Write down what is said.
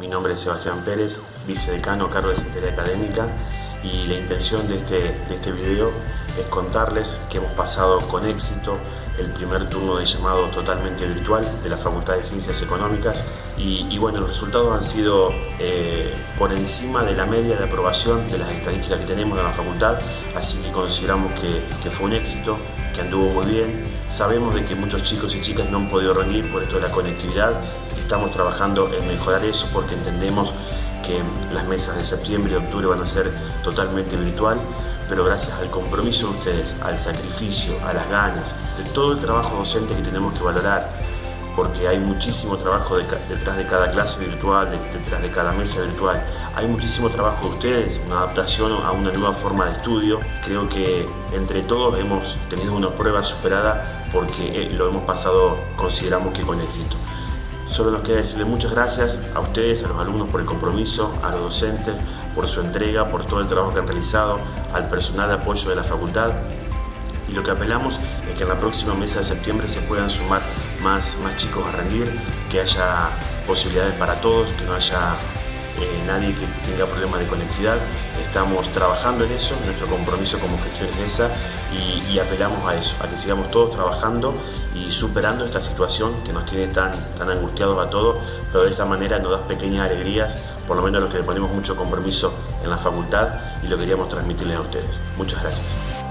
Mi nombre es Sebastián Pérez, vicedecano cargo de Secretaría Académica y la intención de este, de este video es contarles que hemos pasado con éxito el primer turno de llamado totalmente virtual de la Facultad de Ciencias Económicas y, bueno, los resultados han sido eh, por encima de la media de aprobación de las estadísticas que tenemos en la facultad, así que consideramos que fue un éxito, que anduvo muy bien. Sabemos de que muchos chicos y chicas no han podido rendir por esto de la conectividad, estamos trabajando en mejorar eso porque entendemos que las mesas de septiembre y octubre van a ser totalmente virtual, pero gracias al compromiso de ustedes, al sacrificio, a las ganas, de todo el trabajo docente que tenemos que valorar, porque hay muchísimo trabajo detrás de cada clase virtual, detrás de cada mesa virtual. Hay muchísimo trabajo de ustedes, una adaptación a una nueva forma de estudio. Creo que entre todos hemos tenido una prueba superada porque eh, lo hemos pasado, consideramos que con éxito. Solo nos queda decirle muchas gracias a ustedes, a los alumnos por el compromiso, a los docentes por su entrega, por todo el trabajo que han realizado, al personal de apoyo de la facultad. Y lo que apelamos es que en la próxima mesa de septiembre se puedan sumar más, más chicos a rendir, que haya posibilidades para todos, que no haya eh, nadie que tenga problemas de conectividad. Estamos trabajando en eso, nuestro compromiso como gestión es esa y, apelamos a eso, a que sigamos todos trabajando y superando esta situación que nos tiene tan, tan angustiados a todos, pero de esta manera nos da pequeñas alegrías, por lo menos los que le ponemos mucho compromiso en la facultad y lo queríamos transmitirles a ustedes. Muchas gracias.